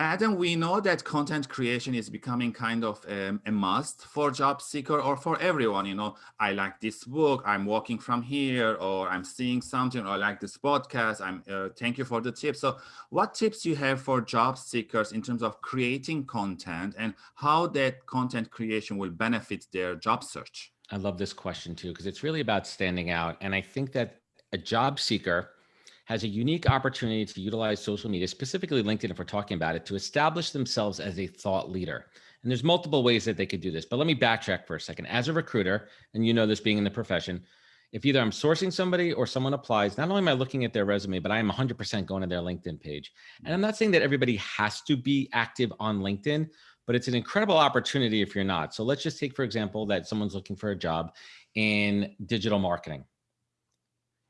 Adam, we know that content creation is becoming kind of um, a must for job seeker or for everyone. You know, I like this book, I'm walking from here, or I'm seeing something, or I like this podcast. I'm uh, thank you for the tips. So, what tips you have for job seekers in terms of creating content and how that content creation will benefit their job search? I love this question too because it's really about standing out, and I think that a job seeker has a unique opportunity to utilize social media, specifically LinkedIn, if we're talking about it, to establish themselves as a thought leader. And there's multiple ways that they could do this, but let me backtrack for a second. As a recruiter, and you know this being in the profession, if either I'm sourcing somebody or someone applies, not only am I looking at their resume, but I am 100% going to their LinkedIn page. And I'm not saying that everybody has to be active on LinkedIn, but it's an incredible opportunity if you're not. So let's just take, for example, that someone's looking for a job in digital marketing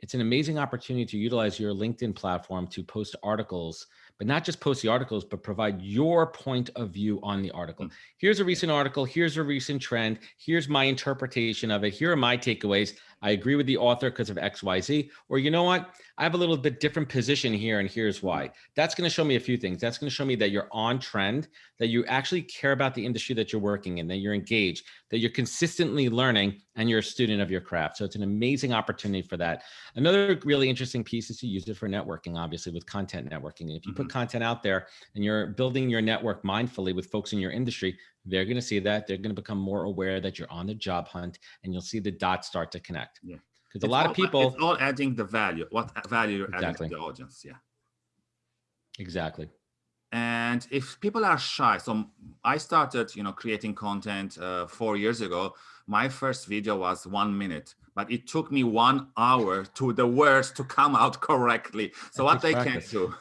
it's an amazing opportunity to utilize your LinkedIn platform to post articles, but not just post the articles, but provide your point of view on the article. Mm. Here's a recent article. Here's a recent trend. Here's my interpretation of it. Here are my takeaways. I agree with the author because of X, Y, Z. Or you know what? I have a little bit different position here and here's why. That's going to show me a few things. That's going to show me that you're on trend, that you actually care about the industry that you're working in, that you're engaged, that you're consistently learning and you're a student of your craft. So it's an amazing opportunity for that. Another really interesting piece is to use it for networking, obviously with content networking. And if you mm -hmm. Put content out there and you're building your network mindfully with folks in your industry, they're going to see that they're going to become more aware that you're on the job hunt and you'll see the dots start to connect. Yeah. Because a lot all, of people it's all adding the value what value you're exactly. adding to the audience yeah. Exactly. And if people are shy so i started you know creating content uh, four years ago. My first video was one minute but it took me one hour to the words to come out correctly. So what they practice. can do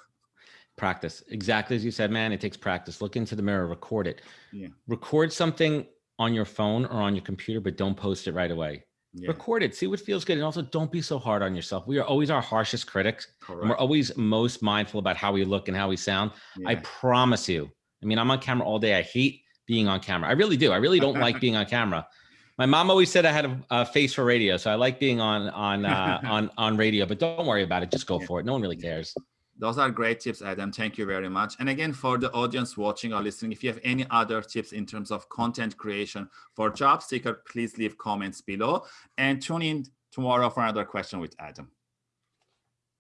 practice. Exactly as you said man it takes practice. Look into the mirror record it. Yeah. record something on your phone or on your computer but don't post it right away. Yeah. record it. See what feels good and also don't be so hard on yourself. We are always our harshest critics Correct. and we're always most mindful about how we look and how we sound. Yeah. i promise you. I mean i'm on camera all day. I hate being on camera. I really do. I really don't like being on camera. My mom always said i had a, a, face for radio so i like being on on uh, on on radio but don't worry about it. Just go for it. No one really cares those are great tips, Adam. Thank you very much. And again, for the audience watching or listening, if you have any other tips in terms of content creation for job seeker, please leave comments below and tune in tomorrow for another question with Adam.